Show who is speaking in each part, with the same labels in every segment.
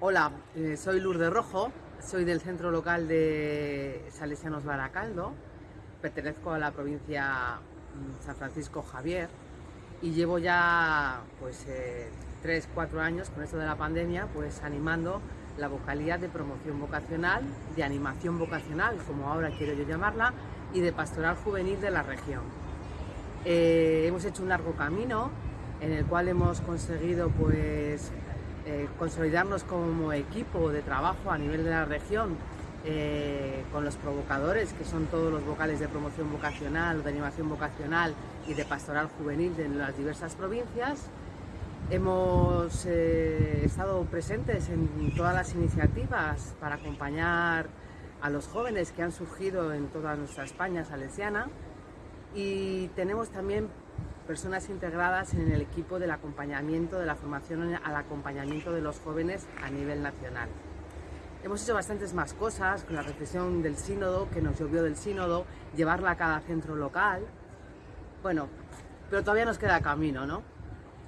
Speaker 1: Hola, eh, soy Lourdes Rojo, soy del centro local de Salesianos Baracaldo, pertenezco a la provincia mm, San Francisco Javier y llevo ya pues eh, 3, 4 años con esto de la pandemia pues animando la vocalía de promoción vocacional, de animación vocacional, como ahora quiero yo llamarla, y de pastoral juvenil de la región. Eh, hemos hecho un largo camino en el cual hemos conseguido pues eh, consolidarnos como equipo de trabajo a nivel de la región eh, con los provocadores, que son todos los vocales de promoción vocacional, de animación vocacional y de pastoral juvenil de las diversas provincias. Hemos eh, estado presentes en todas las iniciativas para acompañar a los jóvenes que han surgido en toda nuestra España salesiana y tenemos también personas integradas en el equipo del acompañamiento, de la formación al acompañamiento de los jóvenes a nivel nacional. Hemos hecho bastantes más cosas con la reflexión del sínodo, que nos llovió del sínodo, llevarla a cada centro local. Bueno, pero todavía nos queda camino, ¿no?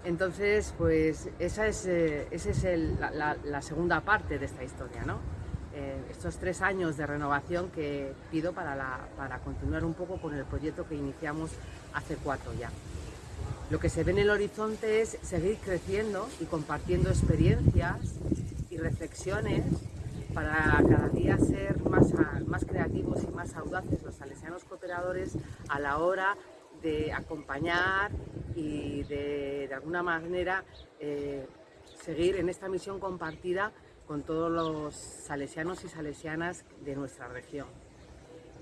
Speaker 1: Entonces, pues esa es, eh, esa es el, la, la, segunda parte de esta historia, ¿no? Eh, estos tres años de renovación que pido para, para continuar un poco con el proyecto que iniciamos hace cuatro ya. Lo que se ve en el horizonte es seguir creciendo y compartiendo experiencias y reflexiones para cada día ser más, creativos y más audaces los salesianos cooperadores a la hora de acompañar y de, de alguna manera eh, seguir en esta misión compartida con todos los salesianos y salesianas de nuestra región.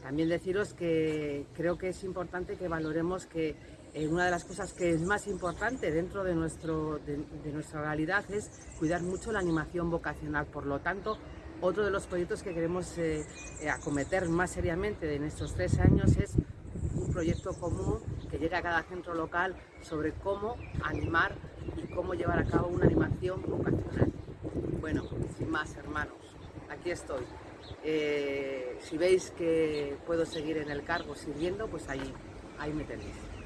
Speaker 1: También deciros que creo que es importante que valoremos que eh, una de las cosas que es más importante dentro de, nuestro, de, nuestra realidad es cuidar mucho la animación vocacional. Por lo tanto, otro de los proyectos que queremos eh, eh, acometer más seriamente en estos tres años es un proyecto común que llegue a cada centro local sobre cómo animar y cómo llevar a cabo una animación vocacional. Bueno, sin más hermanos, aquí estoy. Si veis que puedo seguir en el cargo sirviendo, pues ahí, ahí me tenéis.